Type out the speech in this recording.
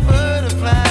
butterfly.